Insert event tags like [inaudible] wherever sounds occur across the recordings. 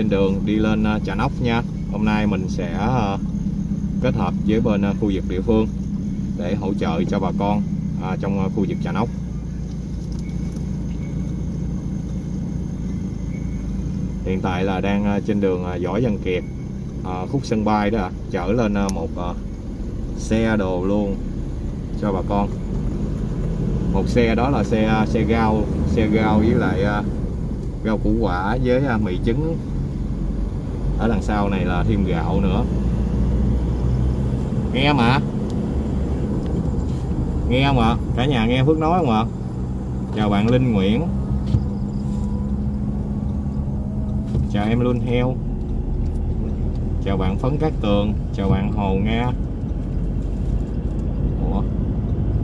trên đường đi lên trà Nóc nha. Hôm nay mình sẽ à, kết hợp với bên à, khu vực địa phương để hỗ trợ cho bà con à, trong khu vực trà Nóc. Hiện tại là đang trên đường Võ Văn Kiệt khúc sân bay đó chở lên một xe đồ luôn cho bà con. Một xe đó là xe xe gao xe gao với lại rau củ quả với mì trứng ở đằng sau này là thêm gạo nữa. Nghe mà nghe không ạ? Cả nhà nghe Phước nói không ạ? Chào bạn Linh Nguyễn. Chào em Luôn Heo. Chào bạn Phấn Cát Tường. Chào bạn Hồ Nga. Ủa?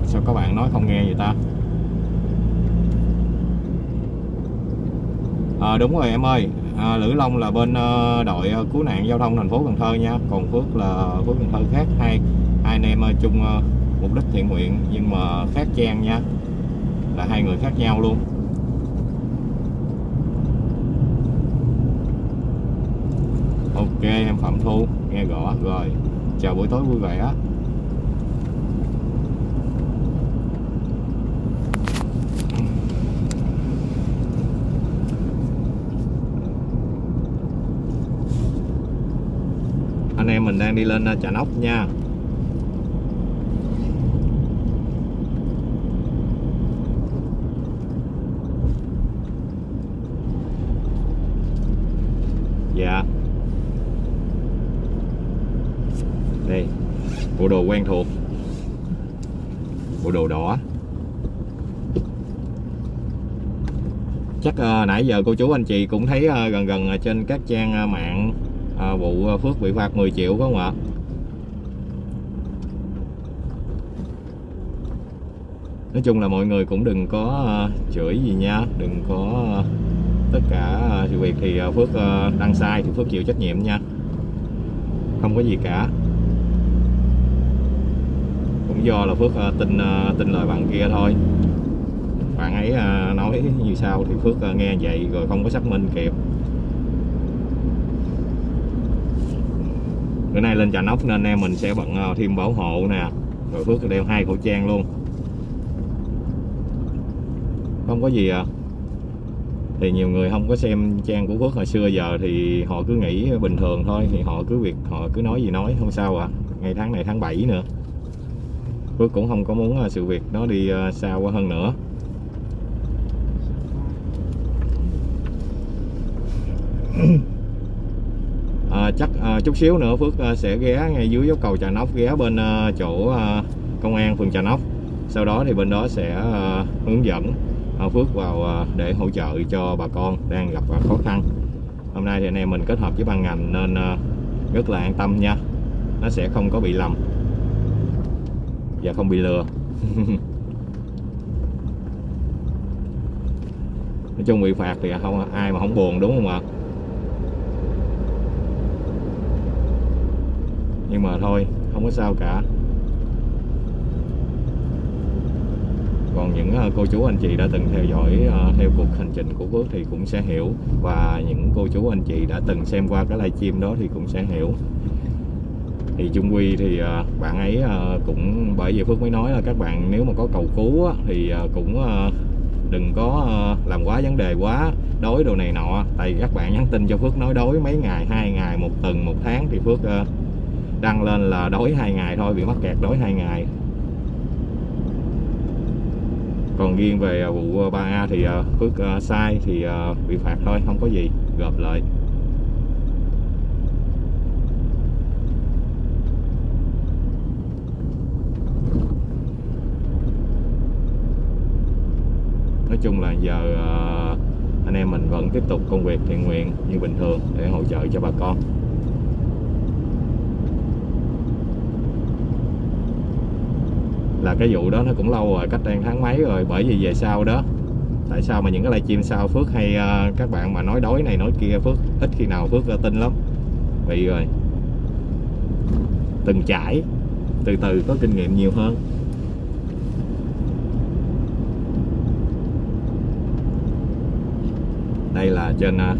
Sao các bạn nói không nghe vậy ta? À, đúng rồi em ơi à, Lữ Long là bên ờ, đội ờ, cứu nạn giao thông thành phố Cần Thơ nha. Còn Phước là Phước Cần Thơ khác. Hai hai anh em ờ, chung mục đích thiện nguyện nhưng mà khác trang nha. Là hai người khác nhau luôn. Ok em Phạm Thu nghe rõ rồi. Chào buổi tối vui vẻ anh em mình đang đi lên Trà Nóc nha. Dạ. Đây bộ đồ quen thuộc. Bộ đồ đỏ. Chắc uh, nãy giờ cô chú anh chị cũng thấy uh, gần gần à, trên các trang uh, mạng à, vụ à, Phước bị phạt 10 triệu có không ạ? Nói chung là mọi người cũng đừng có à, chửi gì nha đừng có à, tất cả à, sự việc thì Phước đăng sai thì Phước chịu trách nhiệm nha. Không có gì cả. Cũng do là Phước tin tin lời bạn kia thôi. Bạn ấy nói như sao thì Phước nghe vậy rồi không có xác minh kịp. Bữa nay lên Trà nóc nên em mình sẽ bận ờ, thêm bảo hộ nè, rồi Phước đeo hai khẩu trang luôn. Không có gì à. Thì nhiều người không có xem trang của Phước hồi xưa giờ thì họ cứ nghĩ bình thường thôi, thì họ cứ việc, họ cứ nói gì nói, không sao à. Ngày tháng này tháng 7 nữa. Phước cũng không có muốn ờ, sự việc nó đi ờ, xa quá hơn nữa. Mm-hmm. [clears throat] chút xíu nữa, Phước ờ, sẽ ghé ngay dưới dốc cầu Trà Nóc, ghé bên ờ, chỗ ờ, công an phường Trà Nóc. Sau đó thì bên đó sẽ hướng dẫn Phước vào để hỗ trợ cho bà con đang gặp khó khăn. Hôm nay thì anh em mình kết hợp với ban ngành nên rất là an tâm nha. Nó sẽ không có bị lầm và không bị lừa. [laughs] Nói chung bị phạt thì không, ai mà không buồn, đúng không ạ? Nhưng mà thôi, không có sao cả. Còn những ờ, cô chú anh chị đã từng theo dõi ờ, theo cuộc hành trình của Phước thì cũng sẽ hiểu. Và những cô chú anh chị đã từng xem qua cái livestream đó thì cũng sẽ hiểu. Thì chung quy thì ờ, bạn ấy cũng, bởi vì Phước mới nói là các bạn nếu mà có cầu cứu thì cũng đừng có làm quá vấn đề quá, đối đồ này nọ. Tại vì các bạn nhắn tin cho Phước nói đối mấy ngày, hai ngày, một tuần, một tháng thì Phước đăng lên là đói hai ngày thôi, bị mắc kẹt đói hai ngày. Còn riêng về à, vụ à, 3A thì à, Phước sai thì bị phạt thôi, không có gì, gộp lại. Nói chung là giờ anh em mình vẫn tiếp tục công việc thiện nguyện như bình thường để hỗ trợ cho bà con. Là cái vụ đó nó cũng lâu rồi cách đây tháng mấy rồi bởi vì về sau đó tại sao mà những cái livestream sau Phước hay uh, các bạn mà nói đói này nói kia Phước ít khi nào Phước ờ, tin lắm. Bị rồi. Từng trải từ từ có kinh nghiệm nhiều hơn. Đây là trên uh,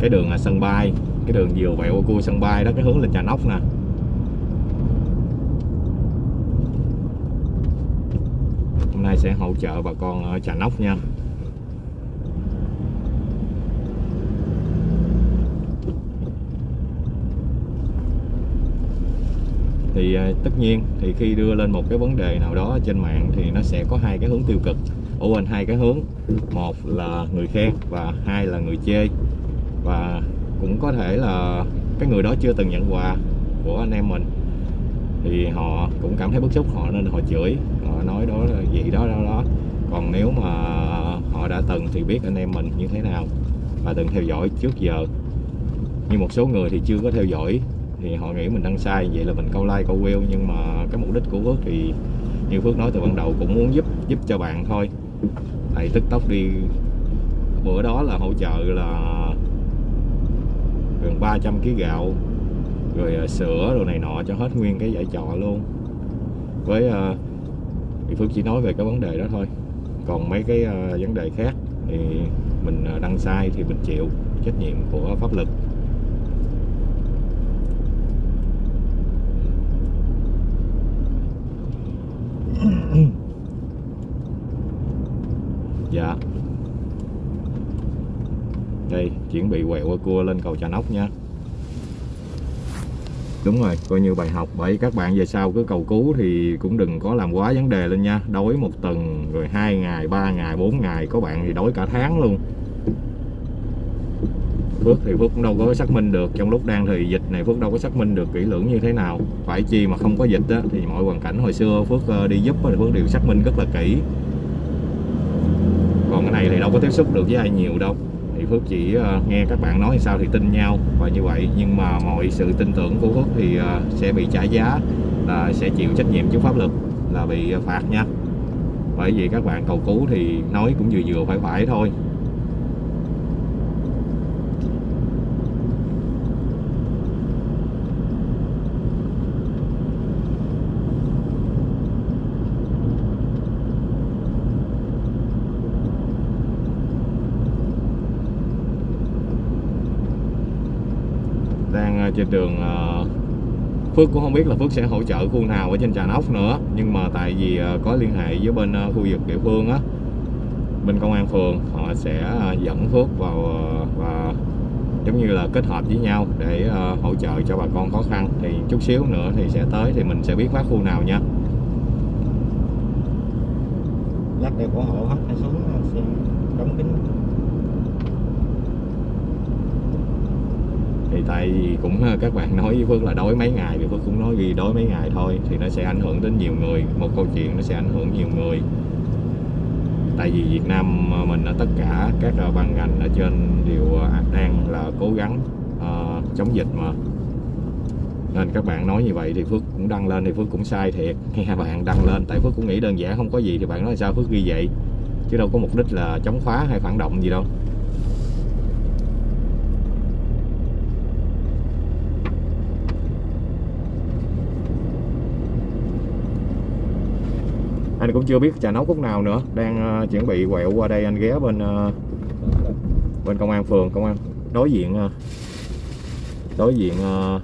cái đường uh, sân bay cái đường vừa vẹo qua cua sân bay đó cái hướng lên trà nóc nè hôm nay sẽ hỗ trợ bà con ở trà nóc nha. Thì à, tất nhiên thì khi đưa lên một cái vấn đề nào đó trên mạng thì nó sẽ có hai cái hướng tiêu cực. Ủa quên hai cái hướng. Một là người khen và hai là người chê. Và cũng có thể là cái người đó chưa từng nhận quà của anh em mình. Thì họ cũng cảm thấy bức xúc, họ nên họ chửi nói đó là gì đó đó đó. Còn nếu mà họ đã từng thì biết anh em mình như thế nào và từng theo dõi trước giờ. Như một số người thì chưa có theo dõi thì họ nghĩ mình đăng sai vậy là mình câu like câu view nhưng mà cái mục đích của Phước thì như Phước nói từ ban đầu cũng muốn giúp giúp cho bạn thôi. Tại tiktok đi. Bữa đó là hỗ trợ là gần 300 kg gạo rồi à, sữa rồi này nọ cho hết nguyên cái giải trọ luôn. Với uh, thì Phước chỉ nói về cái vấn đề đó thôi. Còn mấy cái uh, vấn đề khác thì mình ờ, đăng sai thì mình chịu trách nhiệm của pháp luật dạ. Đây chuẩn bị quẹo qua cua lên cầu trà nóc nha đúng rồi coi như bài học. Bởi các bạn về sau cứ cầu cứu thì cũng đừng có làm quá vấn đề lên nha. Đói một tuần rồi hai ngày ba ngày bốn ngày có bạn thì đói cả tháng luôn. Phước thì Phước cũng đâu có xác minh được. Trong lúc đang thì dịch này Phước đâu có xác minh được kỹ lưỡng như thế nào. Phải chi mà không có dịch á, thì mọi hoàn cảnh hồi xưa Phước ờ, đi giúp thì Phước đều xác minh rất là kỹ. Còn cái này thì đâu có tiếp xúc được với ai nhiều đâu thì Phước chỉ uh, nghe các bạn nói sao thì tin nhau và như vậy. Nhưng mà mọi sự tin tưởng của Phước thì uh, sẽ bị trả giá là sẽ chịu trách nhiệm trước pháp luật là bị phạt nha. Bởi vì các bạn cầu cứu thì nói cũng vừa vừa phải phải thôi. Đang ờ, trên đường ờ, Phước cũng không biết là Phước sẽ hỗ trợ khu nào ở trên Trà Nóc nữa. Nhưng mà tại vì ờ, có liên hệ với bên khu vực địa phương á bên công an phường họ sẽ dẫn Phước vào và giống như là kết hợp với nhau để hỗ trợ cho bà con khó khăn. Thì chút xíu nữa thì sẽ tới thì mình sẽ biết phát khu nào nha. Lát đây của hộ hết, hay xuống đóng kính thì tại vì cũng ờ, các bạn nói với Phước là đói mấy ngày thì Phước cũng nói vì đói mấy ngày thôi thì nó sẽ ảnh hưởng đến nhiều người. Một câu chuyện nó sẽ ảnh hưởng nhiều người. Tại vì Việt Nam ờ, mình ở tất cả các ờ, ban ngành ở trên đều đang là cố gắng uh, chống dịch mà. Nên các bạn nói như vậy thì Phước cũng đăng lên thì Phước cũng sai thiệt. [laughs] Nghe bạn đăng lên tại Phước cũng nghĩ đơn giản không có gì thì bạn nói sao Phước ghi vậy? Chứ đâu có mục đích là chống phá hay phản động gì đâu. Anh cũng chưa biết trà nấu khúc nào nữa. Đang uh, chuẩn bị quẹo qua đây anh ghé bên uh, bên công an phường. Công an đối diện uh, đối diện uh,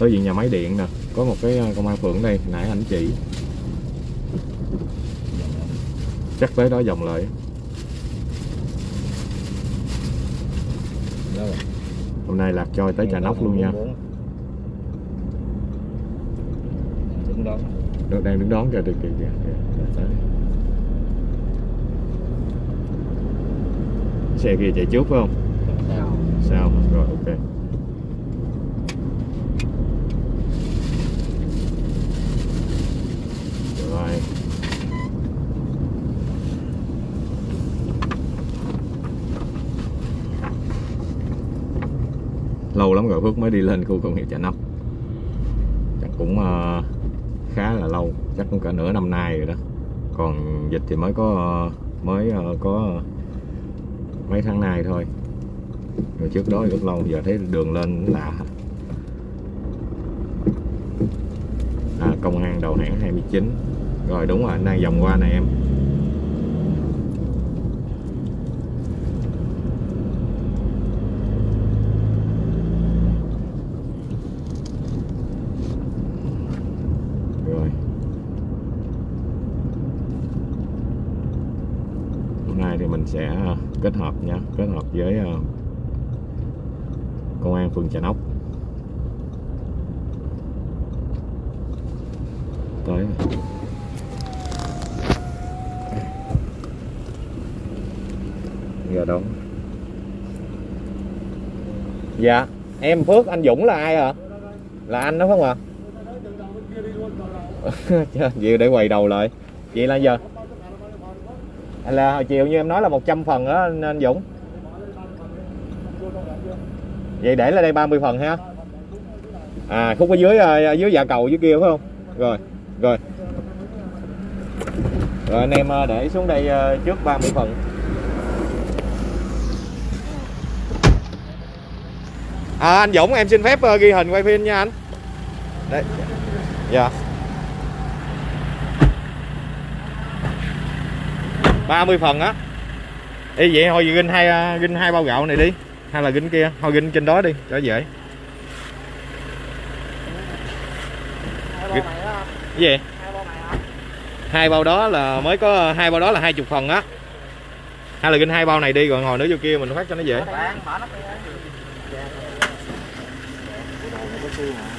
đối diện nhà máy điện nè. Có một cái công an phường đây. Nãy anh chỉ. Chắc tới đó vòng lại. Hôm nay lạc trôi tới trà nóc luôn nha. Dạ, dạ. Dạ, được, đang đứng đón kìa kìa kìa, kìa. Đấy. xe kia chạy trước phải không sao sao rồi ok rồi lâu lắm rồi Phước mới đi lên khu công nghiệp Chợ Nóc chắc cũng uh, lâu chắc cũng cả nửa năm nay rồi đó. Còn dịch thì mới có mới ờ, có mấy tháng nay thôi. Rồi trước đó rất lâu giờ thấy đường lên lạ. À, công an đầu hãng 29 rồi đúng rồi anh đang vòng qua này em nay thì mình sẽ ờ, kết hợp nha kết hợp với ờ, công an phường Trà Nóc. Tới giờ đón dạ em Phước anh Dũng là ai hả là anh đó không ạ? [laughs] À? vậy để quầy đầu lại. Vậy là giờ. Là chiều như em nói là 100 phần đó anh, anh Dũng vậy để là đây 30 phần ha. À khúc ở dưới à, à, dưới dạ cầu dưới kia phải không? Rồi rồi. Rồi anh em à, để xuống đây trước 30 phần. À, anh Dũng em xin phép ghi hình quay phim nha anh. Đây. Dạ. 30 phần á. Đi vậy thôi gin hai gin hai bao gạo này đi hay là gính kia? Thôi gính trên đó đi cho dễ Hai Cái- gì? Hai bao này hai bao đó là mới có, hai bao đó là hai chục phần á. Hay là ginh hai bao này đi, rồi ngồi nữa vô kia mình phát cho nó dễ Bạn mở nắp đi á có xương hả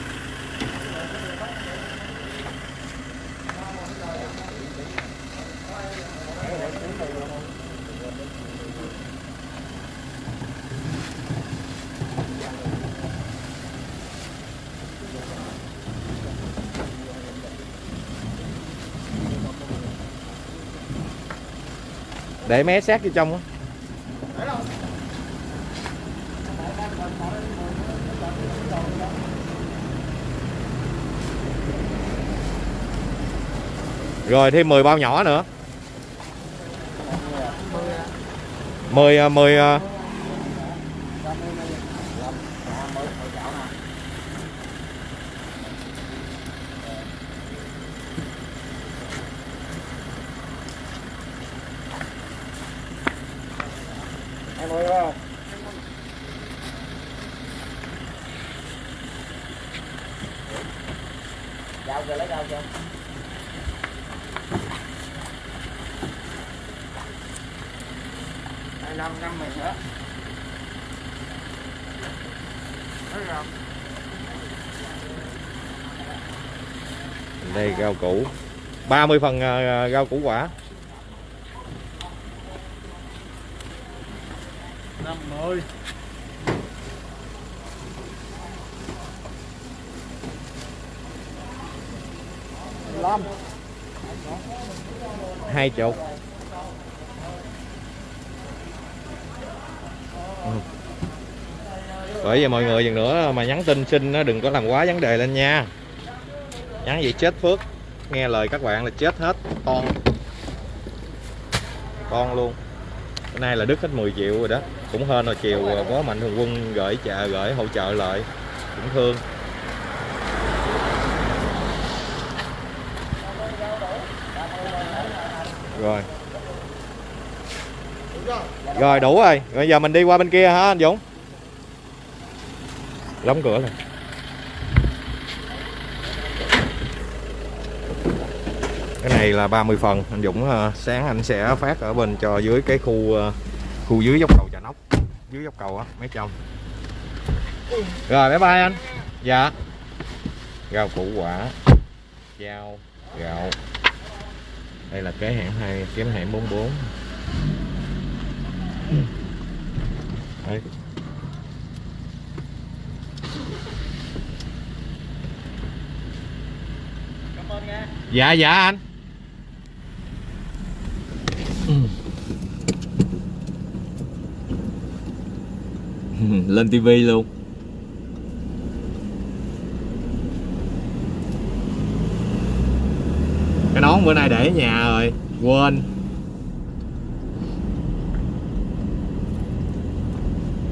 để mé sát vô trong á. Rồi thêm 10 bao nhỏ nữa. 10 10 à, em ơi không dao kìa lấy dao kìa hai năm năm mình nữa Thấy không? đây rau củ 30 phần à, rau củ quả. Năm mươi. Lăm hai chục. Ừ. bởi vậy mọi người dần nữa mà nhắn tin xin nó đừng có làm quá vấn đề lên nha. Nhắn vậy chết phước nghe lời các bạn là chết hết, con. Con luôn. Bữa nay là đứt hết 10 triệu rồi đó. Cũng hên rồi chiều à, có mạnh thường quân gửi chợ, gửi hỗ trợ lại. Cũng thương. Rồi. Rồi, đủ rồi. Bây giờ mình đi qua bên kia hả anh Dũng? Đóng cửa rồi cái này là 30 phần. Anh Dũng ờ, sáng anh sẽ phát ở bên cho dưới cái khu ờ, khu dưới dốc cầu Trà Nóc. Dưới dốc cầu á mấy trong rồi bye bye anh. Dạ. Rau củ quả dao gạo. Đây là cái hãng hai kiếm hãng 44 Đấy. cảm ơn nha. Dạ dạ anh [laughs] lên tivi luôn. Cái nón bữa nay để ở nhà rồi, quên.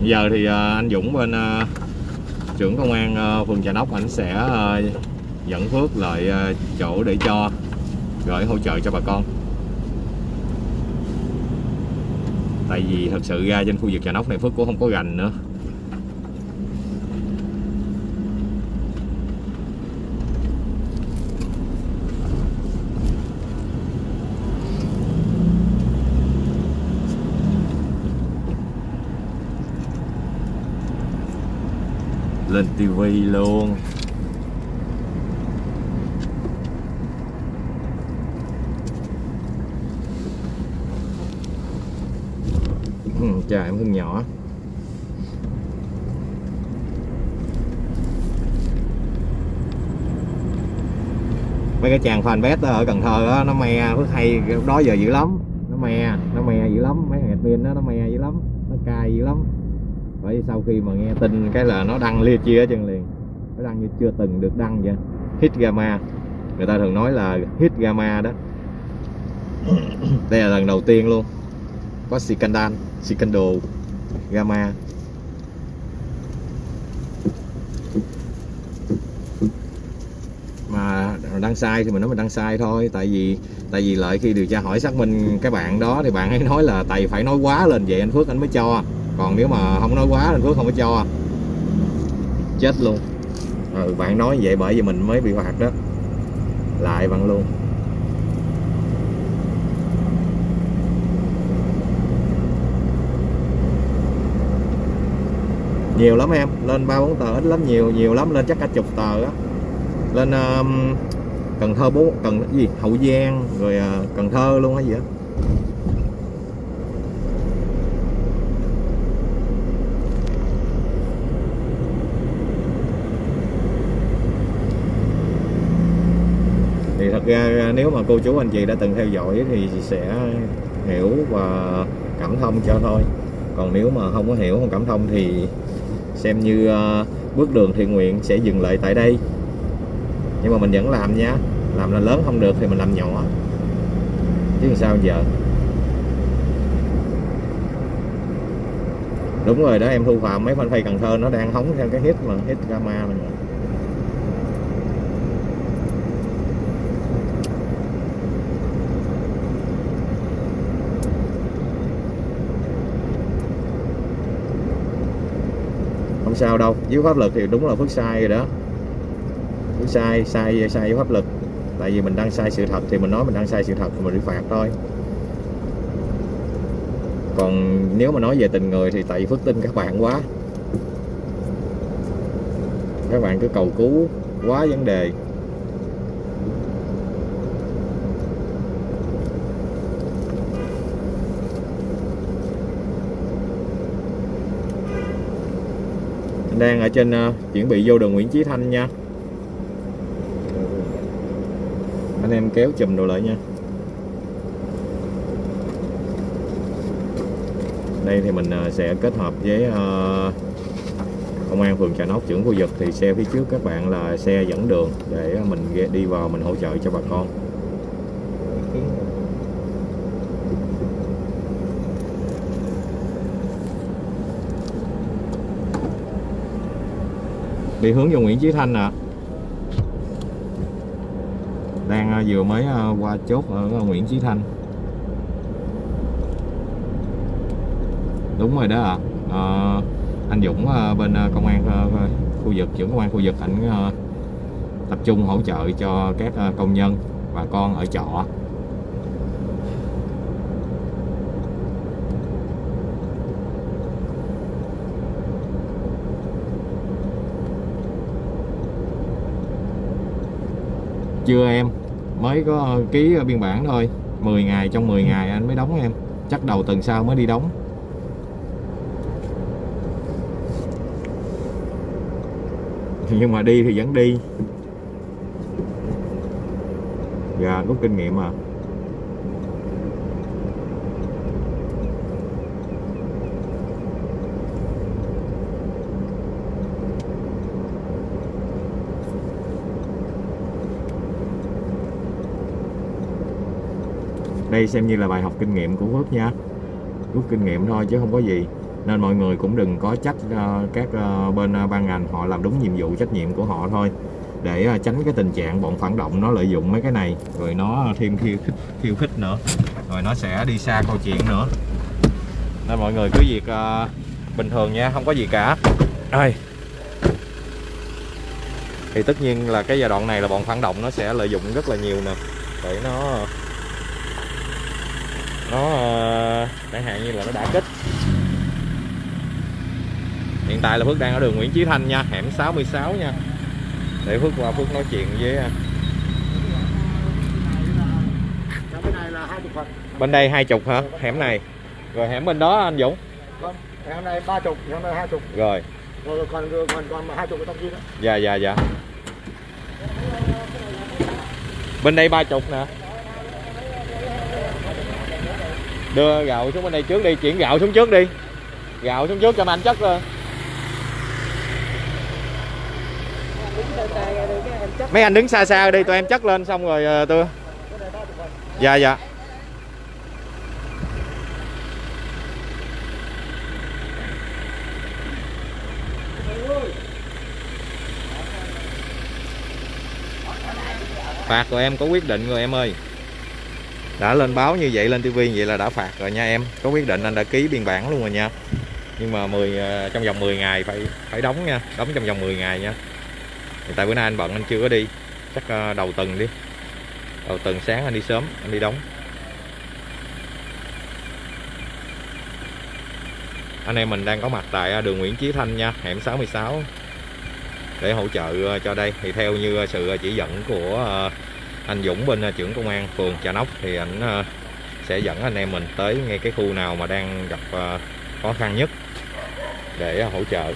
Giờ thì ờ, anh Dũng bên ờ, trưởng công an ờ, phường Trà Nóc ảnh sẽ dẫn Phước lại chỗ để cho gửi hỗ trợ cho bà con. tại vì thật sự ra trên khu vực trà nóc này phước cũng không có gành nữa. Lên tivi luôn. Ừ, em hương nhỏ. Mấy cái chàng fanpage ở Cần Thơ đó, nó me phước hay đó giờ dữ lắm. Nó me nó me dữ lắm. Mấy thằng admin đó nó me dữ lắm nó cay dữ lắm. Bởi sau khi mà nghe tin cái là nó đăng lia chia ở chân liền. Nó đăng như chưa từng được đăng vậy. Hit gamma. Người ta thường nói là hit gamma đó. Đây là lần đầu tiên luôn có scandal scandal gamma. Mà đăng sai thì mình nói mình đăng sai thôi tại vì tại vì lợi khi điều tra hỏi xác minh cái bạn đó thì bạn ấy nói là tại phải nói quá lên vậy anh Phước anh mới cho. Còn nếu mà không nói quá anh Phước không có cho. Chết luôn. Ừ, bạn nói vậy bởi vì mình mới bị phạt đó. Lại bạn luôn. Nhiều lắm em lên ba bốn tờ ít lắm nhiều nhiều lắm lên chắc cả chục tờ á. Lên um, Cần Thơ bố Cần gì? Hậu Giang rồi uh, Cần Thơ luôn hay gì á. Thì thật ra à, nếu mà cô chú anh chị đã từng theo dõi thì sẽ hiểu và cảm thông cho thôi. Còn nếu mà không có hiểu không cảm thông thì xem như uh, bước đường thiện nguyện sẽ dừng lại tại đây. Nhưng mà mình vẫn làm nha. Làm là lớn không được thì mình làm nhỏ. Chứ làm sao giờ? Đúng rồi đó em thu phạm mấy fanpage Cần Thơ nó đang hóng theo cái hit mà hit drama này không sao đâu, dưới pháp luật thì đúng là phước sai rồi đó. Phước sai sai sai dưới pháp luật tại vì mình đang sai sự thật thì mình nói mình đang sai sự thật thì mình bị phạt thôi. Còn nếu mà nói về tình người thì tại vì phước tin các bạn quá. Các bạn cứ cầu cứu quá vấn đề Anh đang ở trên uh, chuẩn bị vô đường Nguyễn Chí Thanh nha. Anh em kéo chùm đồ lại nha. Đây thì mình uh, sẽ kết hợp với uh, công an phường Trà Nóc trưởng khu vực. Thì xe phía trước các bạn là xe dẫn đường để mình đi vào mình hỗ trợ cho bà con. Đi hướng vô Nguyễn Chí Thanh à đang vừa mới à, qua chốt ở à, Nguyễn Chí Thanh. Đúng rồi đó ạ. À. à, anh Dũng à, bên công an khu vực trưởng công an khu vực ảnh tập trung hỗ trợ cho các công nhân bà con ở trọ. Chưa em. Mới có ờ, ký biên bản thôi. 10 ngày, trong 10 ngày anh mới đóng em. Chắc đầu tuần sau mới đi đóng. Nhưng mà đi thì vẫn đi. Gà, rút kinh nghiệm à đây xem như là bài học kinh nghiệm của Phước nha. Rút kinh nghiệm thôi chứ không có gì. Nên mọi người cũng đừng có trách uh, các uh, bên uh, ban ngành họ làm đúng nhiệm vụ trách nhiệm của họ thôi. Để uh, tránh cái tình trạng bọn phản động nó lợi dụng mấy cái này rồi nó thêm khiêu khích khiêu khích nữa rồi nó sẽ đi xa câu chuyện nữa. Nên mọi người cứ việc uh, bình thường nha không có gì cả. Đây thì tất nhiên là cái giai đoạn này là bọn phản động nó sẽ lợi dụng rất là nhiều nè. Để nó nó chẳng hạn như là nó đã kích. Hiện tại là Phước đang ở đường Nguyễn Chí Thanh nha hẻm 66 nha. Để Phước qua Phước nói chuyện với à, bên này đây hai chục hả? Hẻm này. Rồi hẻm bên đó anh Dũng? Không hôm nay ba chục hôm nay hai chục. Rồi. Rồi còn còn còn hai chục cái trong kia đó dạ dạ dạ. Bên đây ba chục nè đưa gạo xuống bên đây trước đi, chuyển gạo xuống trước đi. Gạo xuống trước cho mấy anh chất lên. Mấy anh đứng xa xa đi, tụi em chất lên xong rồi ờ, tôi dạ dạ. Phạt rồi em có quyết định rồi em ơi đã lên báo như vậy, lên tivi vậy là đã phạt rồi nha em. Có quyết định anh đã ký biên bản luôn rồi nha. Nhưng mà 10 ờ, trong vòng 10 ngày phải phải đóng nha, đóng trong vòng 10 ngày nha. Thì tại bữa nay anh bận, anh chưa có đi. Chắc ờ, đầu tuần đi. Đầu tuần sáng anh đi sớm, anh đi đóng. Anh em mình đang có mặt tại ờ, đường Nguyễn Chí Thanh nha, hẻm 66 để hỗ trợ cho đây. Thì theo như sự chỉ dẫn của anh Dũng bên ờ, trưởng công an phường Trà Nóc thì ảnh ờ, sẽ dẫn anh em mình tới ngay cái khu nào mà đang gặp ờ, khó khăn nhất để hỗ trợ.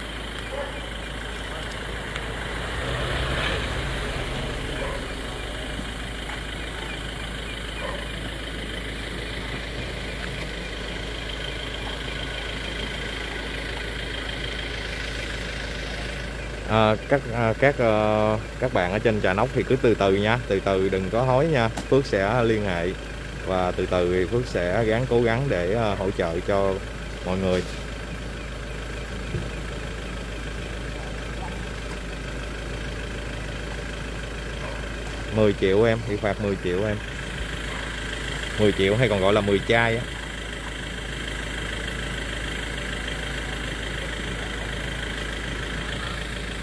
À, các à, các à, các bạn ở trên trà nóc thì cứ từ từ nha từ từ đừng có hối nha. Phước sẽ liên hệ và từ từ thì Phước sẽ gắng cố gắng để à, hỗ trợ cho mọi người. Mười triệu em bị phạt 10 triệu em. 10 triệu hay còn gọi là 10 chai á.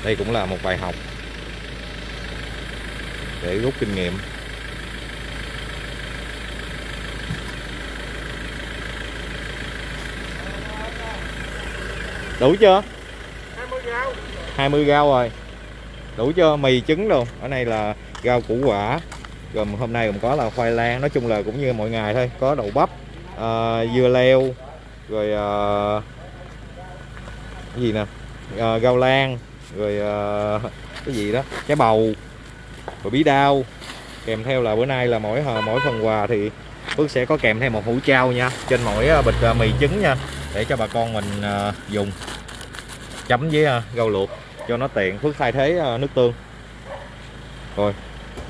Đây cũng là một bài học để rút kinh nghiệm. Đủ chưa? 20 gao 20 gao rồi. Đủ chưa? Mì trứng luôn ở đây là rau củ quả. Gồm hôm nay gồm có là khoai lang. Nói chung là cũng như mọi ngày thôi. Có đậu bắp ờ, dưa leo rồi ờ, gì nè? Ờ, rau lan rồi ờ, cái gì đó trái bầu rồi bí đao. Kèm theo là bữa nay là mỗi hờ- mỗi phần quà thì Phước sẽ có kèm theo một hũ trao nha trên mỗi ờ, bịch ờ, mì trứng nha để cho bà con mình dùng. Chấm với rau luộc cho nó tiện. Phước thay thế nước tương. Rồi.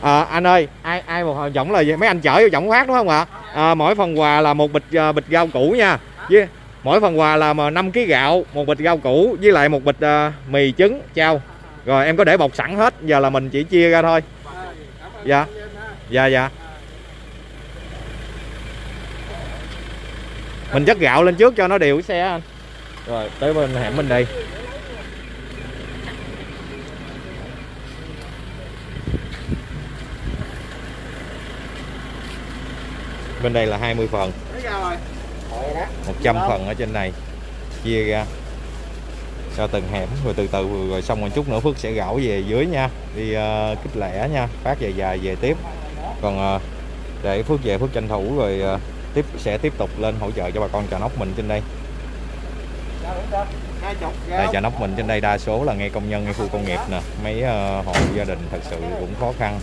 À, anh ơi ai ai một giọng là gì? mấy anh chở vô giọng phát đúng không ạ? À, mỗi phần quà là một bịch bịch rau củ nha. Với mỗi phần quà là mà 5 kg gạo, một bịch rau củ, với lại một bịch à, mì trứng. Trao rồi em có để bọc sẵn hết, giờ là mình chỉ chia ra thôi. Dạ. Dạ dạ. Mình chất gạo lên trước cho nó đều cái xe anh. Rồi, tới bên hẻm bên đây bên đây là 20 phần. 100 phần ở trên này. Chia ra. Cho từng hẻm rồi từ từ rồi xong một chút nữa Phước sẽ gạo về dưới nha. Đi ờ, uh, kích lẻ nha. Phát dài dài về tiếp. Còn uh, để Phước về Phước tranh thủ rồi uh, tiếp sẽ tiếp tục lên hỗ trợ cho bà con trà nóc mình trên đây. Đây trà nóc mình trên đây đa số là ngay công nhân ngay khu công nghiệp nè. Mấy uh, hộ gia đình thật sự cũng khó khăn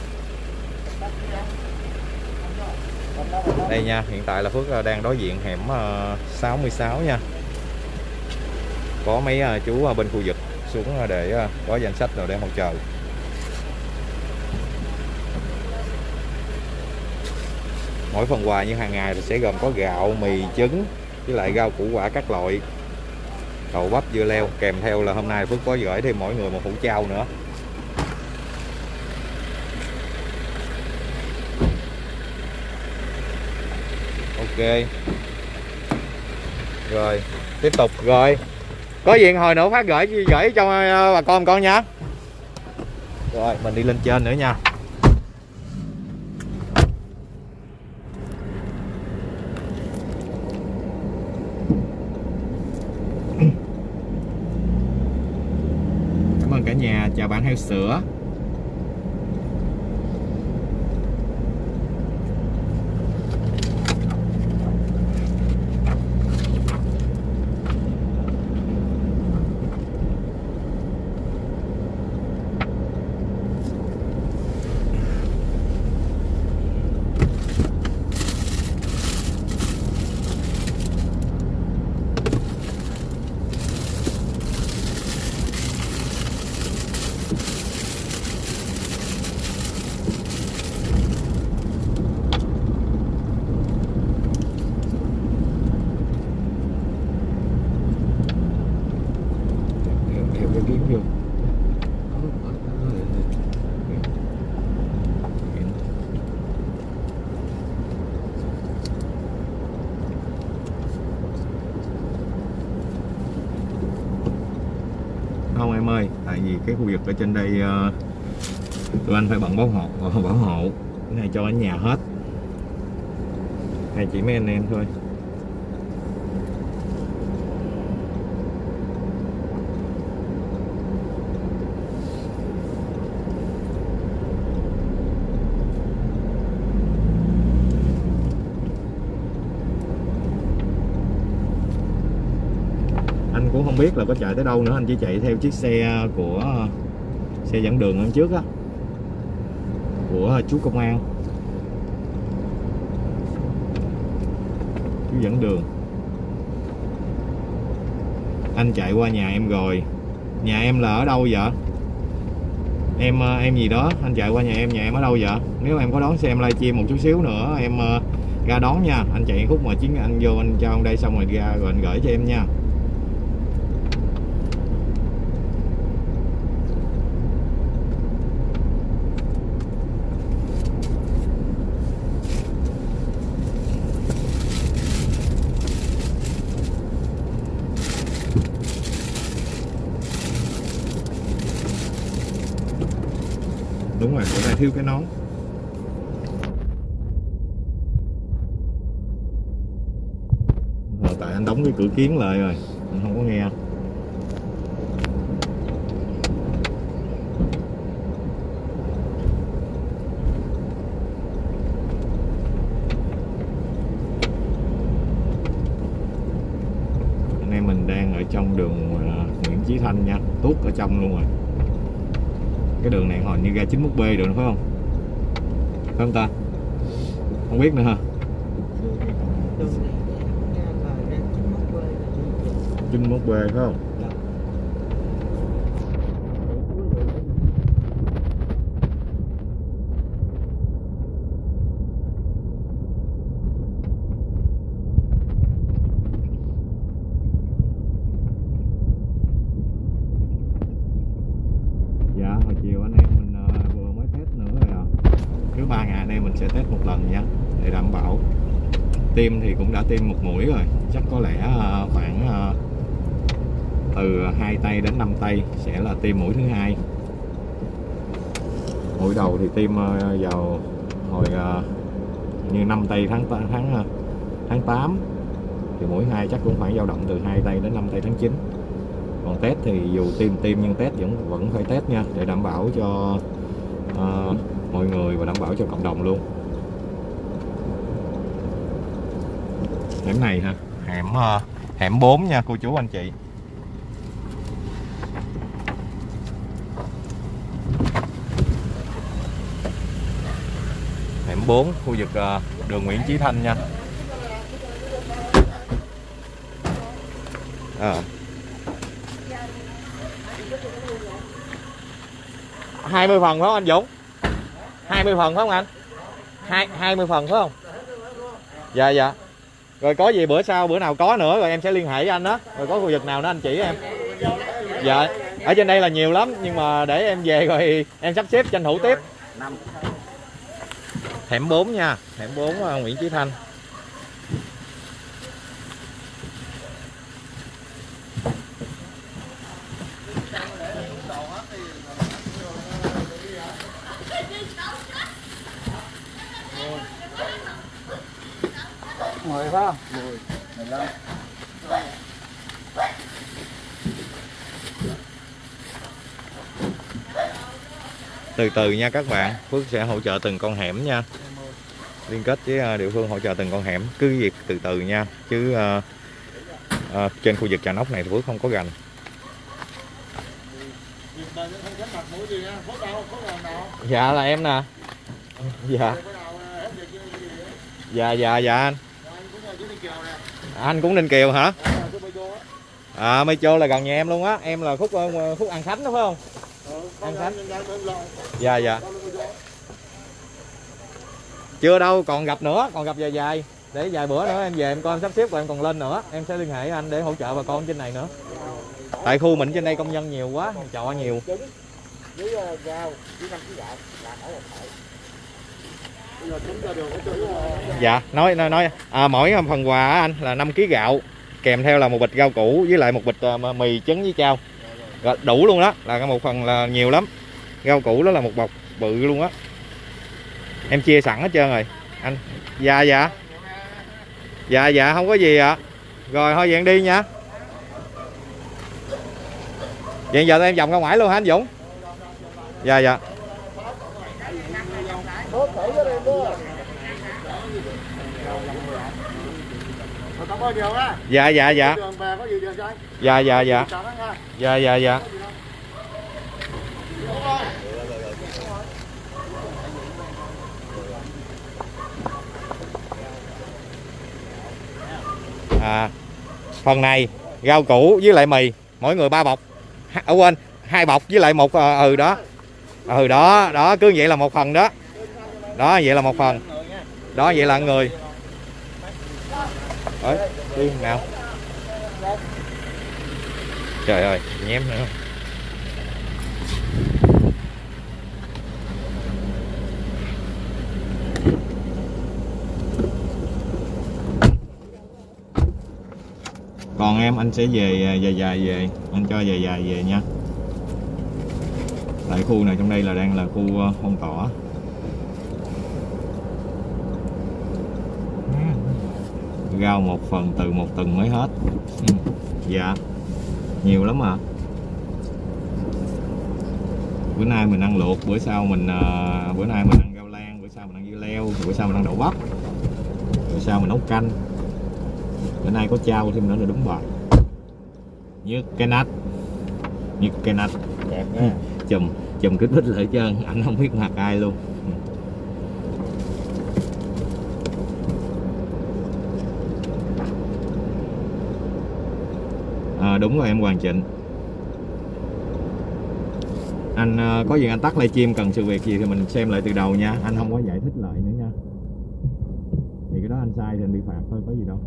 đây nha, hiện tại là Phước ờ, đang đối diện hẻm ờ, 66 nha. Có mấy ờ, chú bên khu vực xuống để có danh sách rồi để hỗ trợ mỗi phần quà như hàng ngày thì sẽ gồm có gạo, mì, trứng với lại rau củ quả các loại. Đậu bắp dưa leo, kèm theo là hôm nay Phước có gửi thêm mỗi người một hũ trao nữa. Ok rồi, tiếp tục, rồi. Có gì hồi nữa phát gửi gửi cho ờ, bà con con nha. Rồi, mình đi lên trên nữa nha. Cảm ơn cả nhà, chào bạn heo sữa theo, theo cái kiếm vô không em ơi tại vì cái khu vực ở trên đây ờ, tụi anh phải bận bảo hộ bảo hộ cái này cho ở nhà hết. Này chỉ mấy anh em thôi anh cũng không biết là có chạy tới đâu nữa. Anh chỉ chạy theo chiếc xe của, xe dẫn đường ở trước á, của chú công an. Chú dẫn đường. Anh chạy qua nhà em rồi. Nhà em là ở đâu vậy? Em em gì đó? Anh chạy qua nhà em nhà em ở đâu vậy? Nếu em có đón xe em livestream một chút xíu nữa, em, ra đón nha. Anh chạy khúc mà chiến anh vô, anh cho ông đây xong rồi ra, rồi anh gửi cho em nha. Thiêu cái nón. Rồi, tại anh đóng cái cửa kiến lại rồi. Anh không có nghe anh em mình đang ở trong đường à, Nguyễn Chí Thanh nha tuốt ở trong luôn rồi cái đường này hồi như ra 91B được phải không? Phải không ta? Không biết nữa ha 91B phải không dạ hồi chiều anh em mình ờ, vừa mới test nữa rồi ạ cứ ba ngày anh em mình sẽ test một lần nha để đảm bảo tiêm thì cũng đã tiêm một mũi rồi. Chắc có lẽ à, khoảng à, từ hai tay đến 5 tay sẽ là tiêm mũi thứ hai. Mũi đầu thì tiêm à, vào hồi như 5 tây tháng tháng tháng 8 thì mũi hai chắc cũng khoảng dao động từ hai tay đến 5 tay tháng 9 còn test thì dù tiêm tiêm nhưng test vẫn vẫn phải test nha để đảm bảo cho uh, mọi người và đảm bảo cho cộng đồng luôn. Hẻm này hả? Hẻm ờ, hẻm 4 nha, cô chú anh chị. Hẻm 4 khu vực ờ, đường Nguyễn Chí Thanh nha. À. hai mươi phần phải không anh Dũng? 20 phần phải không anh? Hai 20 phần phải không? Dạ dạ rồi có gì bữa sau bữa nào có nữa rồi em sẽ liên hệ với anh đó. Rồi có khu vực nào nữa anh chỉ em. Dạ ở trên đây là nhiều lắm nhưng mà để em về rồi [laughs] em sắp xếp tranh thủ tiếp. Hẻm 4 nha hẻm 4 ờ, Nguyễn Chí Thanh mười phải không? Mười. Mười lăm. Từ từ nha các bạn Phước sẽ hỗ trợ từng con hẻm nha. Liên kết với ờ, địa phương hỗ trợ từng con hẻm cứ việc từ từ nha. Chứ ờ, ờ, trên khu vực trà nóc này thì Phước không có gành dạ là em nè. Dạ. Dạ dạ dạ anh anh cũng ninh kiều hả? À mây chô là gần nhà em luôn á. Em là khúc ờ, khúc an khánh đúng không? An Khánh. dạ dạ. Chưa đâu còn gặp nữa còn gặp dài dài. Để vài bữa nữa em về em coi em sắp xếp rồi em còn lên nữa. Em sẽ liên hệ với anh để hỗ trợ bà con trên này nữa. Tại khu mình trên đây công nhân nhiều quá trọ nhiều dạ nói nói nói. À, mỗi phần quà anh là 5 kg gạo kèm theo là một bịch rau củ với lại một bịch à, mì trứng với chao. Rồi, đủ luôn đó là cái một phần là nhiều lắm. Rau củ đó là một bọc bự luôn á. Em chia sẵn hết trơn rồi. Anh dạ dạ. Dạ dạ không có gì ạ. Rồi thôi vậy đi nha. Vậy giờ em vòng ra ngoài luôn hả anh Dũng? Dạ dạ Tốt thử cho em đó Cảm ơn nhiều á dạ dạ dạ. Có gì đường dạ dạ dạ. Dạ dạ dạ, dạ dạ dạ à, phần này rau củ với lại mì. Mỗi người ba bọc. Ở à, quên hai bọc với lại một ờ, ừ đó. Ừ đó đó cứ vậy là một phần đó. Đó vậy là một phần. Đó vậy là người. Đấy, đi nào. Trời ơi nhém nữa. Còn em anh sẽ về à, dài dài về. Anh cho dài dài về nha. Tại khu này trong đây là đang là khu à, phong tỏa. Rau một phần từ một tuần mới hết. Ừ, dạ. Nhiều lắm à. Bữa nay mình ăn luộc bữa sau mình ờ, bữa nay mình ăn rau lan bữa sau mình ăn dưa leo bữa sau mình ăn đậu bắp bữa sau mình nấu canh. Bữa nay có trao thêm nữa là đúng bài. Như cái nát như cái nát Đẹp nha chùm chùm kích thích lại trơn anh không biết mặt ai luôn à, đúng rồi, em Hoàng Trịnh anh ờ, có gì anh tắt livestream cần sự việc gì thì mình xem lại từ đầu nha. Anh không có giải thích lại nữa nha. Thì cái đó anh sai thì anh bị phạt thôi, có gì đâu.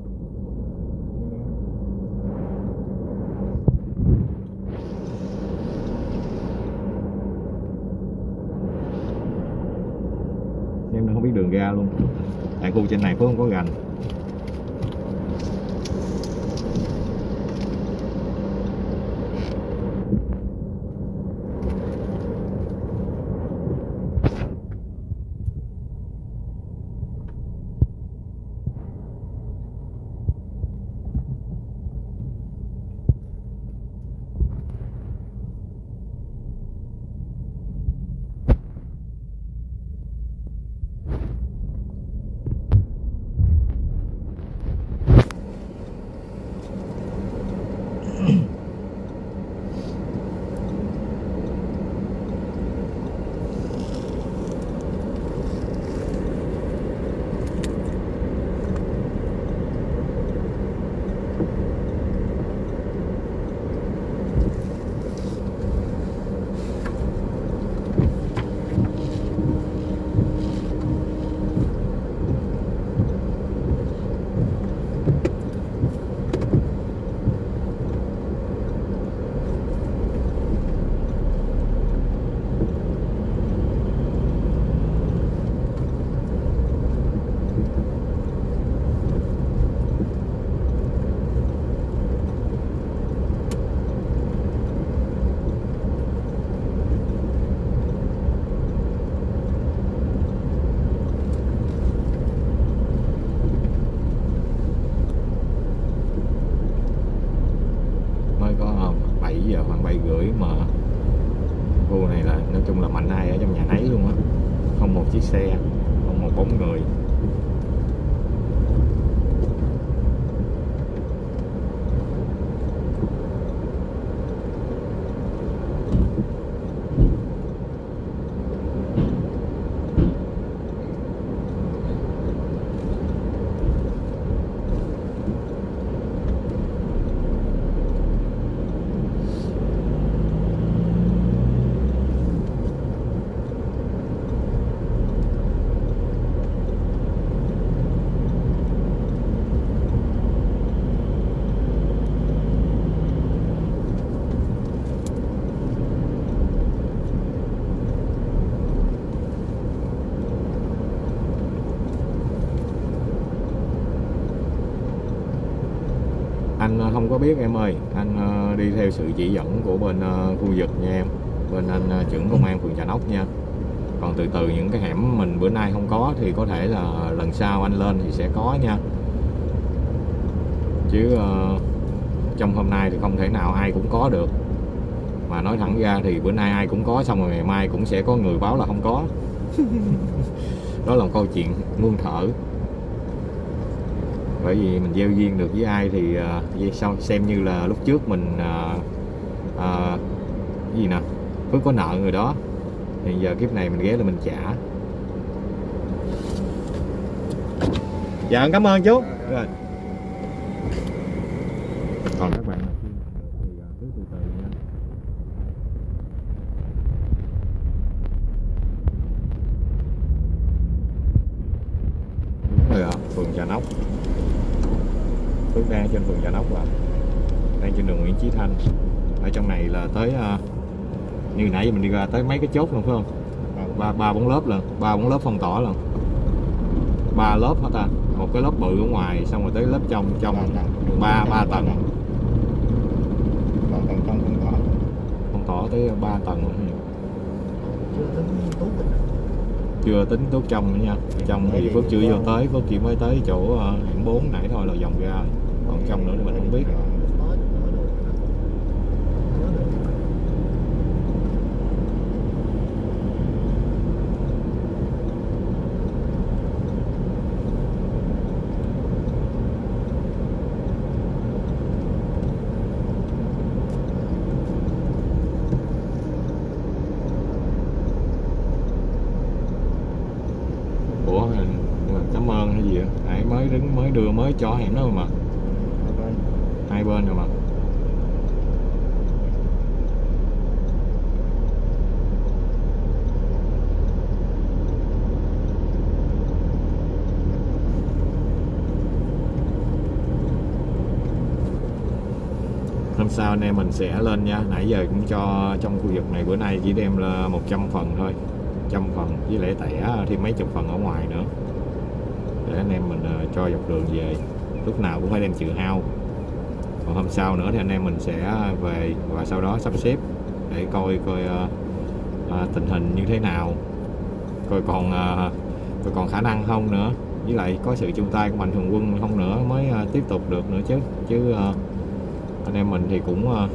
Em không biết đường ra luôn. Tại khu trên này phước không có gành. Xe có một bóng người anh ờ, không có biết em ơi. Anh ờ, đi theo sự chỉ dẫn của bên ờ, khu vực nha em. Bên anh ờ, trưởng công an phường Trà Nóc nha. Còn từ từ những cái hẻm mình bữa nay không có thì có thể là lần sau anh lên thì sẽ có nha. Chứ trong hôm nay thì không thể nào ai cũng có được. Mà nói thẳng ra thì bữa nay ai cũng có, xong rồi ngày mai cũng sẽ có người báo là không có. [laughs] Đó là một câu chuyện muôn thở bởi vì mình gieo duyên được với ai thì uh, sao? Xem như là lúc trước mình uh, uh, gì nè? Phước có nợ người đó. Thì giờ kiếp này mình ghé là mình trả. Dạ cảm ơn chú. Rồi còn các bạn nào chưa nhận được thì uh, cứ từ từ nha đúng rồi ạ phường Trà Nóc Phước đang trên phường Trà Nóc và đang trên đường Nguyễn Chí Thanh. Ở trong này là tới uh, như nãy giờ mình đi ra tới mấy cái chốt luôn phải không? Ba ba bốn lớp lần ba bốn lớp phong tỏa lần ba lớp hả ta? Một cái lớp bự ở ngoài xong rồi tới lớp trong trong ba ba tầng. Còn tầng trong phong tỏa. Tới ba tầng luôn. chưa tính tốt chưa tính tốt trong nữa nha. Trong thì Phước chưa vô tới Phước chỉ mới tới chỗ uh, hẻm 4 nãy thôi là vòng ra. còn trong nữa thì mình không biết. Ủa, cảm ơn hay gì vậy? Nãy mới đứng, mới đưa, mới cho hẻm đó mà hai bên rồi mà. Hôm sau anh em mình sẽ lên nha. Nãy giờ cũng cho trong khu vực này bữa nay chỉ đem là 100 phần thôi. Trăm phần, với lại tẻ, thêm mấy chục phần ở ngoài nữa. Để anh em mình ờ, cho dọc đường về. Lúc nào cũng phải đem chữ hao còn hôm sau nữa thì anh em mình sẽ về và sau đó sắp xếp để coi coi uh, tình hình như thế nào. Coi còn uh, coi còn khả năng không nữa. Với lại có sự chung tay của mạnh thường quân không nữa mới uh, tiếp tục được nữa chứ. Chứ uh, anh em mình thì cũng uh,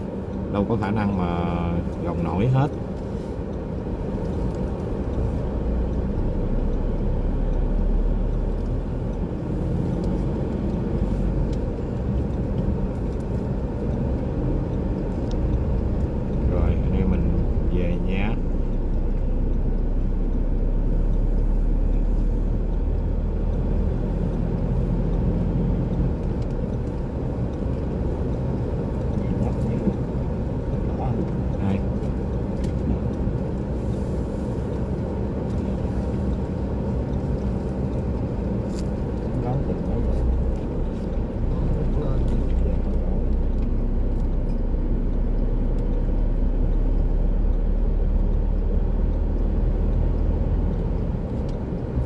đâu có khả năng mà gồng nổi hết rồi anh em mình về nhé Hai.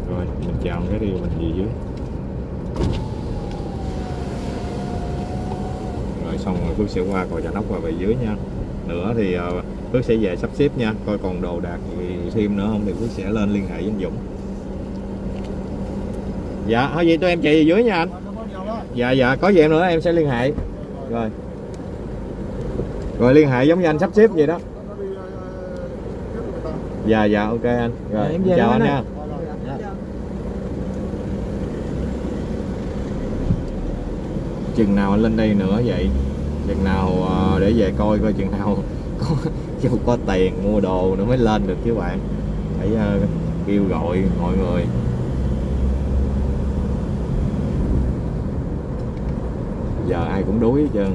rồi mình chào cái đi mình về dưới rồi xong rồi Phước sẽ qua cò trà nóc và về dưới nha. Nữa thì ờ, Phước sẽ về sắp xếp nha coi còn đồ đạc gì thêm nữa không thì Phước sẽ lên liên hệ với anh Dũng. Dạ thôi vậy tụi em chạy về dưới nha anh. Dạ dạ có gì em nữa em sẽ liên hệ. Rồi. Rồi liên hệ giống như anh sắp xếp vậy đó. Dạ dạ ok anh. Rồi Em về chào anh nha. Dạ. chừng nào anh lên đây nữa vậy chừng nào ờ, để về coi coi chừng nào [laughs] có có tiền mua đồ nữa mới lên được chứ bạn. Phải ờ, kêu gọi mọi người. Giờ ai cũng đuối hết trơn.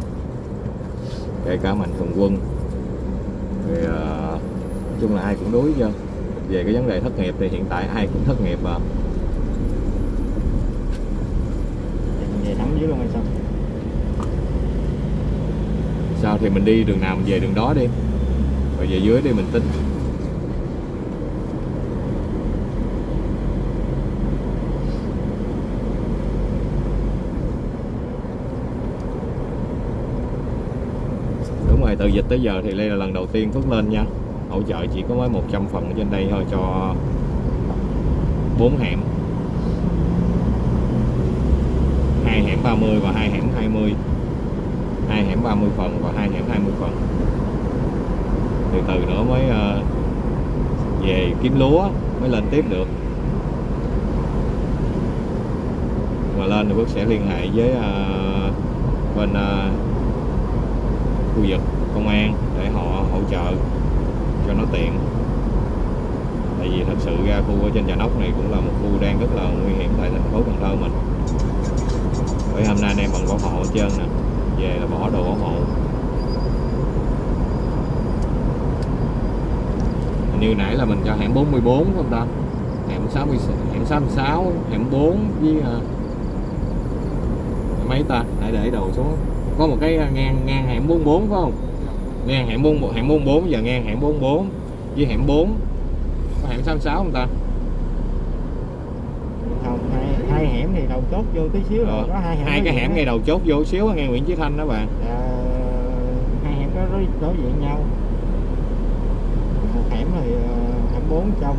Kể cả mạnh thường quân. Thì uh, nói chung là ai cũng đuối hết trơn. Về cái vấn đề thất nghiệp thì hiện tại ai cũng thất nghiệp à. Về nắm dưới luôn hay sao? Sao thì mình đi đường nào mình về đường đó đi. Rồi về dưới đi, mình tính. Đúng rồi, từ dịch tới giờ thì đây là lần đầu tiên Phước lên nha. Hỗ trợ chỉ có mới 100 phần ở trên đây thôi cho bốn hẻm. Hai hẻm 30 và hai hẻm 20 hai hẻm 30 phần và hai hẻm 20 phần từ từ nữa mới ờ, về kiếm lúa mới lên tiếp được. Mà lên thì Phước sẽ liên hệ với ờ, bên ờ, khu vực công an để họ hỗ trợ cho nó tiện. Tại vì thật sự ra khu ở trên Trà Nóc này cũng là một khu đang rất là nguy hiểm tại thành phố Cần Thơ mình. Bởi hôm nay anh em bằng bảo hộ hết trơn nè về là bỏ đồ bảo hộ. Như nãy là mình cho hẻm 44 không ta? Hẻm 60 hẻm 66 hẻm 4 với uh, mấy ta? Hãy để đồ xuống. Có một cái ngang ngang hẻm 44 phải không? Ngang hẻm 4 hẻm 44 giờ ngang hẻm 44 với hẻm 4 có hẻm 66 không ta? Không hay hai hẻm thì đầu chốt vô tí xíu rồi có hai hẻm hai cái hẻm ngay đầu chốt vô xíu ngay Nguyễn Chí Thanh đó bạn. Ờ, hai hẻm đó đối, đối diện nhau. Một hẻm thì ờ, hẻm 4 trong.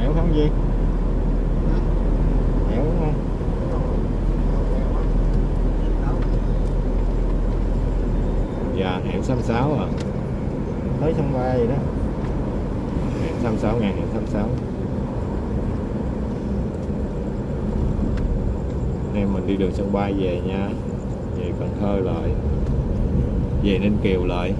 Nẻo không gì? Đúng không? Dạ hẻm 66 à tới sân bay đó. Hẻm 66 ngàn hẻm 66 em mình đi đường sân bay về nha. Về Cần Thơ lại. Về Ninh Kiều lại.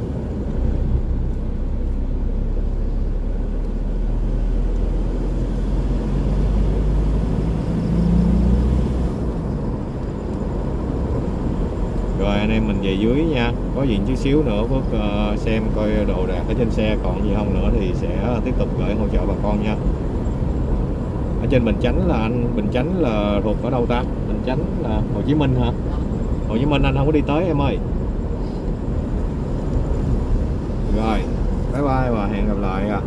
Rồi anh em mình về dưới nha. Có gì chút xíu nữa Phước uh, xem coi đồ đạc ở trên xe còn gì không nữa thì sẽ tiếp tục gửi hỗ trợ bà con nha. Ở trên Bình Chánh là anh Bình Chánh là thuộc ở đâu ta? Bình Chánh là Hồ Chí Minh hả? Hồ Chí Minh anh không có đi tới em ơi. Rồi bye bye và hẹn gặp lại à.